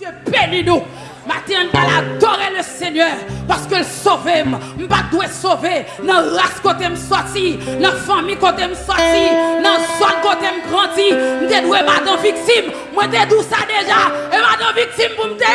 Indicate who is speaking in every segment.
Speaker 1: Dieu bénit nous. Matin, on adorer le Seigneur parce que le sauver, je dois sauver dans la race côté me sorti, dans la famille côté me sorti, dans la zone côté me grandi. Je dois madame victime, moi je dois ça déjà, et madame victime pour me dire.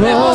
Speaker 1: me.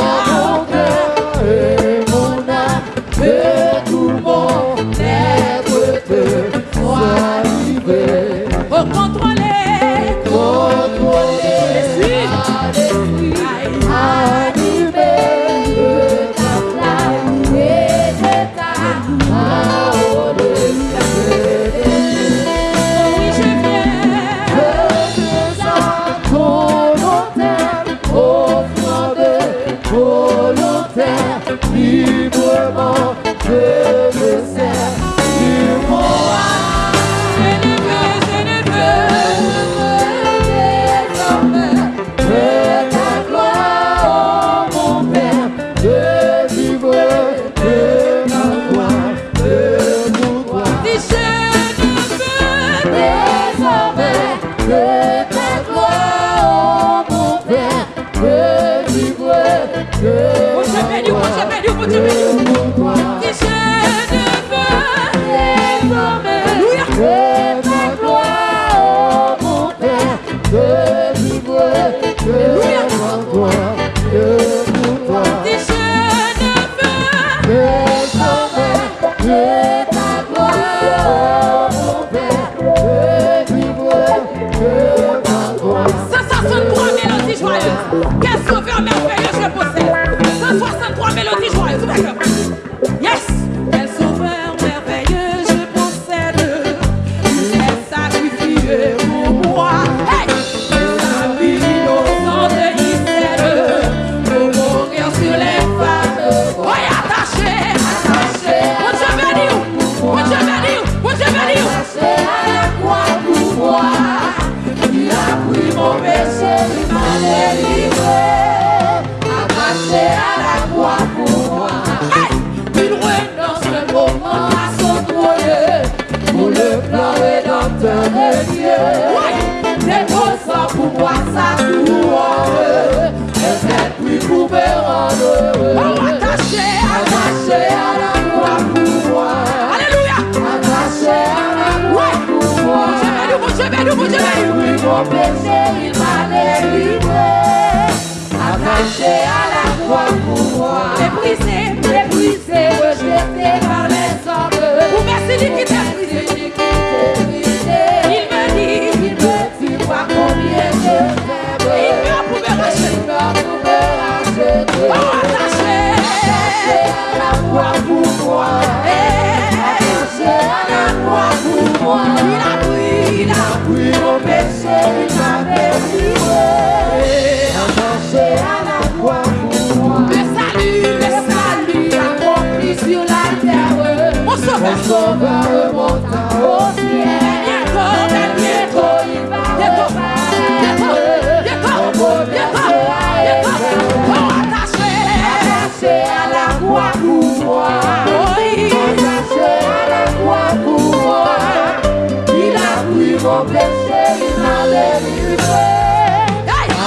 Speaker 1: komplexe yon alelure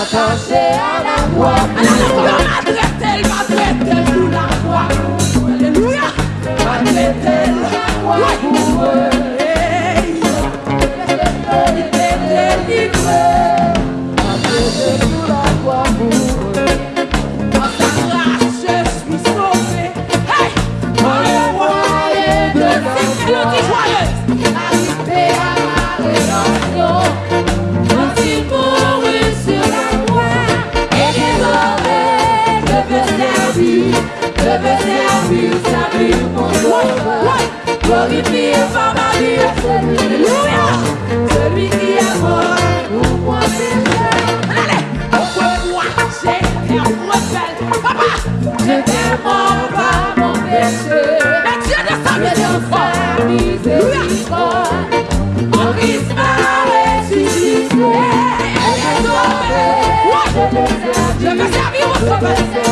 Speaker 2: Atanse a
Speaker 1: la
Speaker 2: kwa
Speaker 1: Matretel, matretel sou la
Speaker 2: kwa
Speaker 1: Aleluya Matretel la kwa pou e Matretel li kwe Matretel veux servir, servir mon ma vie, Alléluia. Celui qui est mort pour moi.
Speaker 2: Allez. Moi, j'ai un. Papa.
Speaker 1: J'étais mort par mon péché.
Speaker 2: Mais Dieu ne
Speaker 1: désormais, je veux servir,
Speaker 2: mon.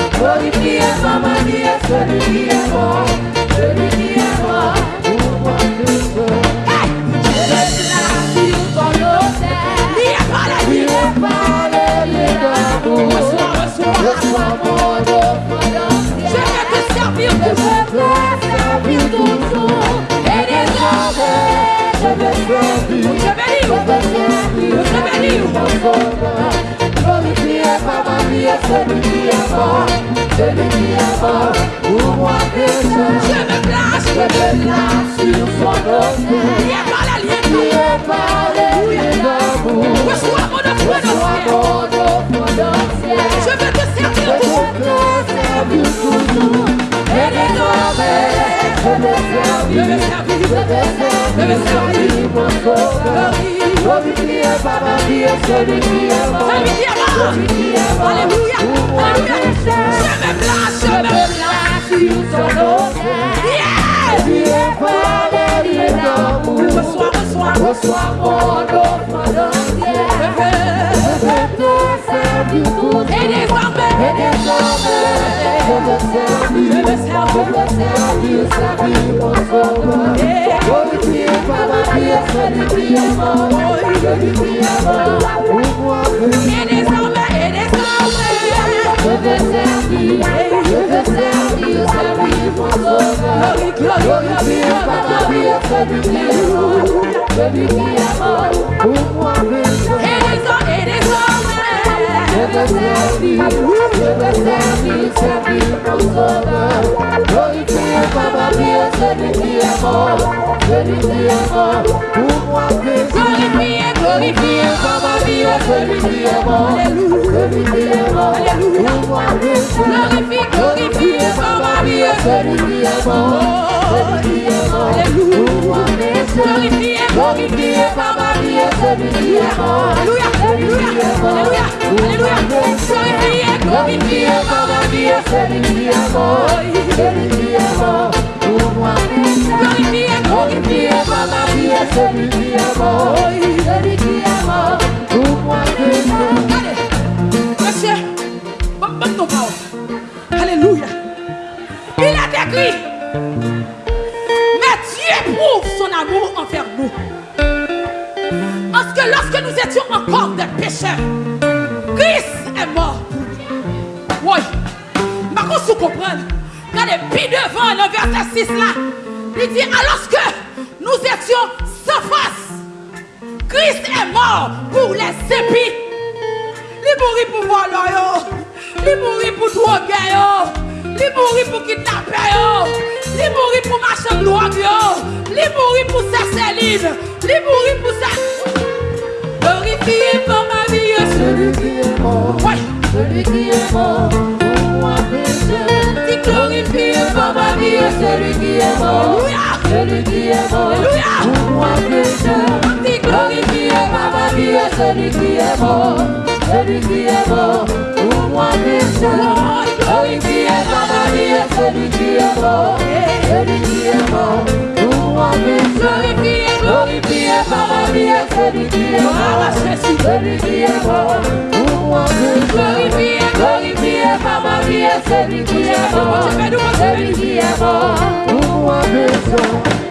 Speaker 1: celui qui est
Speaker 2: ma
Speaker 1: manie, celui qui est mort, celui qui est mort pour moi le
Speaker 2: feu.
Speaker 1: Je laisse la vie
Speaker 2: dans l'hôtel,
Speaker 1: il est pas le
Speaker 2: lieu d'amour.
Speaker 1: Laisse-moi mon offre
Speaker 2: Je vais te servir
Speaker 1: a celui qui est mort, celui qui est mort pour moi pécheur.
Speaker 2: Je me place,
Speaker 1: je me place sur son autel.
Speaker 2: Il est par la
Speaker 1: lièvre,
Speaker 2: il
Speaker 1: est par les liens d'amour.
Speaker 2: Reçois mon offre
Speaker 1: dans le ciel.
Speaker 2: Je veux te servir toujours.
Speaker 1: Je veux te servir toujours. Eres you you bonsoir, bonsoir, bonsoir, Baby, be a man, who want Ciebie
Speaker 2: sławi, Ciebie sławi, sławi
Speaker 1: Polskoda No i pije baba, pije sobie pije mo Ciebie pije mo, umłapy Ciebie pije, que pije glorifiez-moi, glorifiez-moi, pour moi glorifie, glorifiez-moi, ma vie, glorifiez-moi, glorifiez-moi, pour moi
Speaker 2: glorifie,
Speaker 1: glorifiez-moi, ma vie, glorifiez-moi,
Speaker 2: alléluia, alléluia, alléluia,
Speaker 1: glorifiez, glorifiez-moi, ma vie, glorifiez-moi, glorifiez-moi, pour moi glorifiez, glorifiez-moi, ma vie,
Speaker 2: glorifiez-moi, glorifiez-moi Alléluia. Il est écrit, mais Dieu prouve son amour envers nous. Parce que lorsque nous étions encore des pécheurs, Christ est mort pour nous. Oui. Par contre, vous comprenez. Regardez, puis devant le verset 6 là, il dit, alors que nous étions sans face, Christ est mort pour les épis. Il mourit pour voler. Il mourit pour droguer. Il mourit pour kidnapper. Il mourit pour marcher de drogue. Il mourit pour sa céline. Il mourit pour sa... Glorifié par ma vie.
Speaker 1: Celui qui est mort,
Speaker 2: Ouais.
Speaker 1: celui qui est mort pour moi
Speaker 2: glorifié par ma vie.
Speaker 1: Celui qui est mort, celui qui est mort pour moi besoin.
Speaker 2: Dis glorifié par ma vie, yo.
Speaker 1: Celui qui est mort, celui qui est mort pour moi besoin. Glorifié par ma vie, celui qui est mort, celui qui est mort pour moi
Speaker 2: Glorifié
Speaker 1: par ma vie, celui qui est mort, celui qui est mort pour moi
Speaker 2: Glorifié
Speaker 1: par ma vie, celui qui est mort, celui qui est mort pour moi besoin.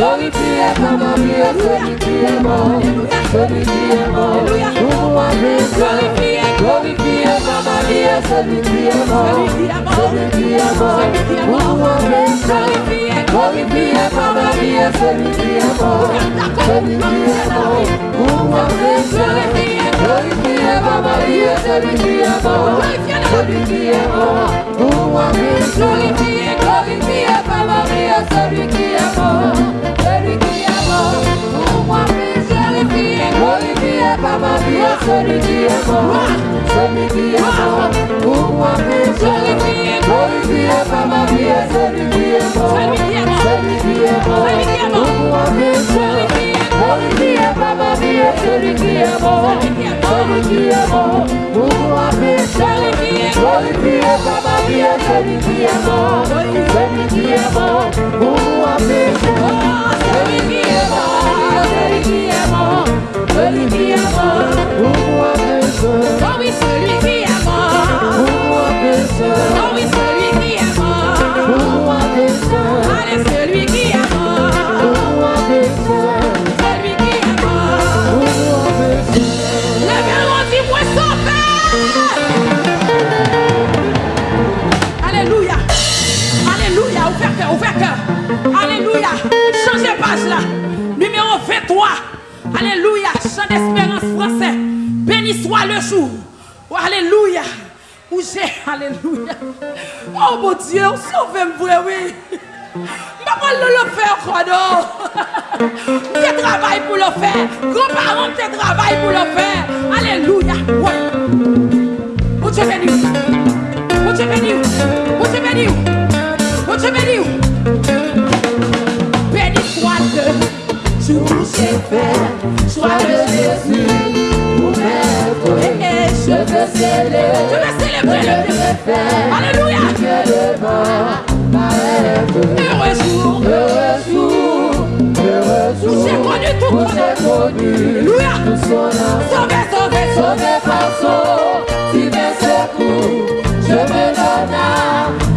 Speaker 1: Sobre ti é fama minha, sobre ti é mão Sobre ti é mão, como uma bênção Sobre ti é fama minha, sobre é mão Sobre ti é mão, como uma bênção Sobre ti é fama minha, sobre é mão Sobre ti é mão, como uma bênção Sobre ti é fama minha, sobre ti é mão celui qui est mort, celui qui est mort ma vie, celui qui est mort, pour moi. Ma vie, celui qui est mort, celui
Speaker 2: Alléluia. Où j'ai. Alléluia. Oh mon Dieu, sauvez-moi, oui. Maman le faire encore non. J'ai travail pour le faire? Grands-parents, j'ai travail pour le faire. Alléluia. Ouais. Mon Dieu béni. Mon Dieu béni. Mon Dieu béni. Mon Dieu béni. Béni soit jour où j'ai fait. Soit le Jésus.
Speaker 1: Je veux célébrer, je
Speaker 2: veux
Speaker 1: célébrer le préfère. Alléluia.
Speaker 2: Heureux jour,
Speaker 1: heureux jour, heureux jour. Où j'ai connu tout mon Alléluia.
Speaker 2: Sauvé,
Speaker 1: sauvé, sauvé par son divin. Je me donne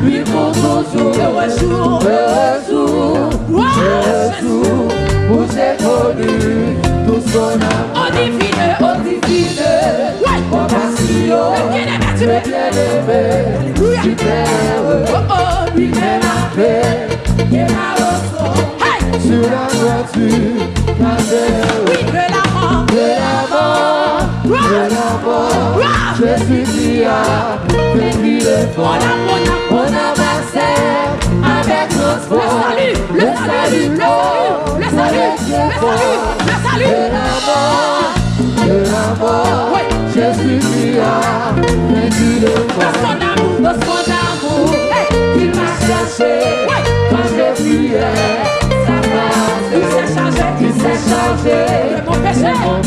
Speaker 1: lui pour toujours.
Speaker 2: Heureux jour,
Speaker 1: jour, jour. Tout.
Speaker 2: tu m'es
Speaker 1: bien
Speaker 2: aimé,
Speaker 1: tu
Speaker 2: oh oh,
Speaker 1: la paix,
Speaker 2: ma.
Speaker 1: Sur la voiture,
Speaker 2: oui, de l'avant,
Speaker 1: de l'avant, de
Speaker 2: l'avant,
Speaker 1: Jésus qui a pris le fond,
Speaker 2: on a,
Speaker 1: on a, avec
Speaker 2: nos
Speaker 1: le
Speaker 2: salut, le salut, le salut, le salut, le salut, le salut.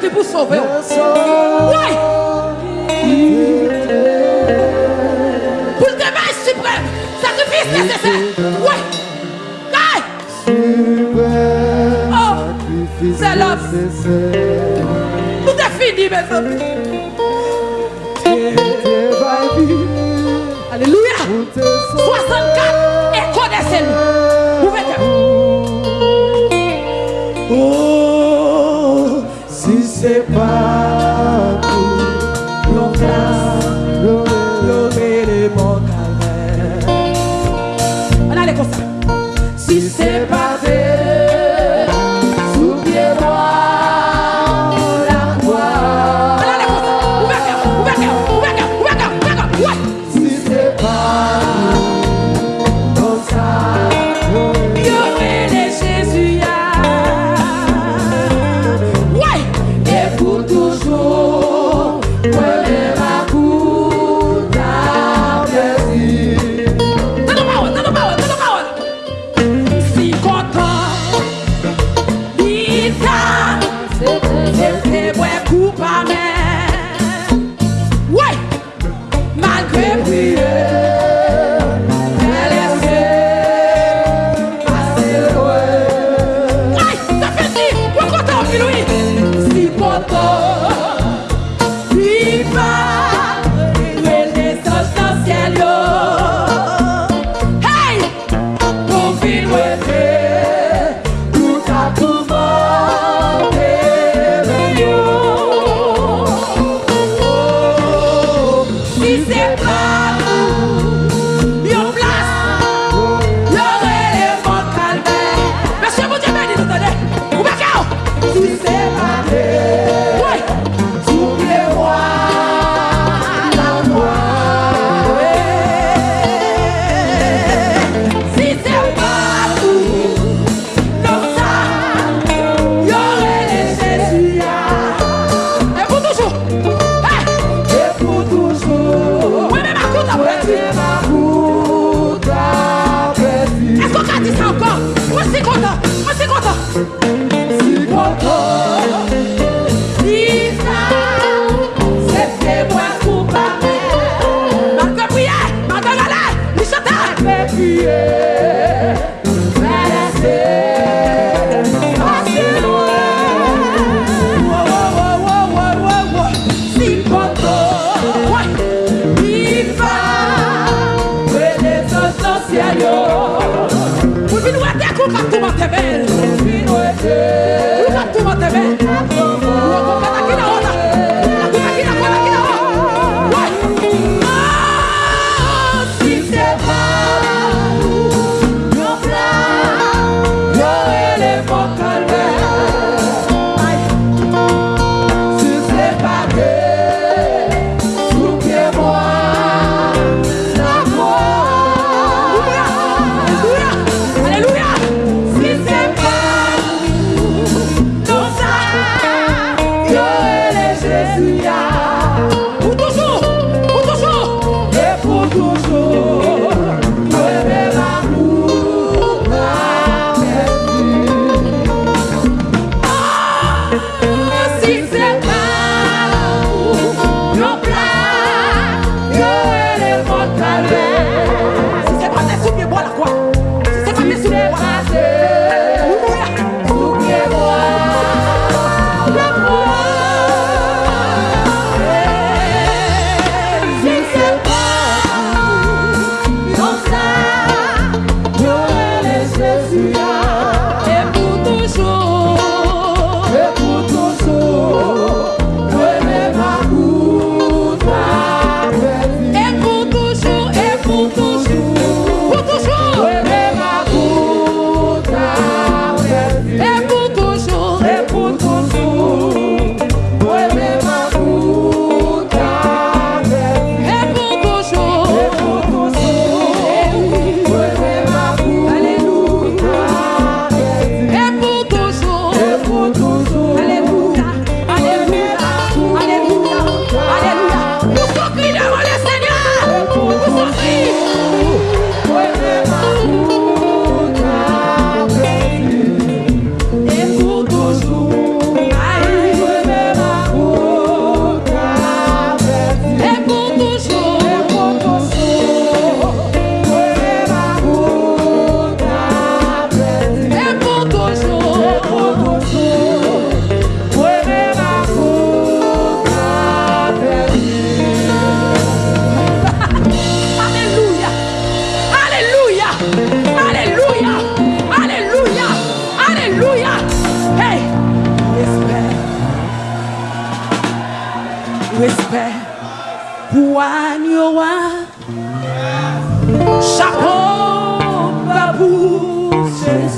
Speaker 1: qui
Speaker 2: vous sauve. Pour le demain, suprême. Oh. Sacrifice nécessaire. Oui. Oui. Oh. C'est l'homme. Tout est fini, mes amis. Alléluia. 64. Et connaissez-nous.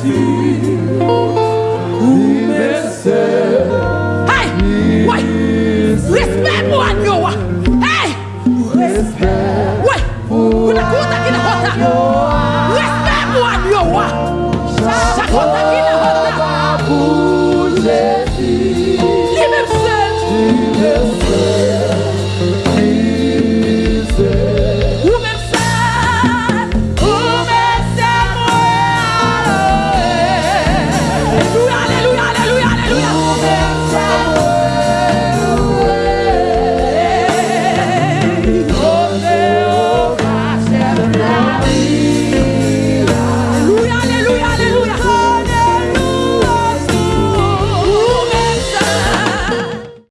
Speaker 2: you.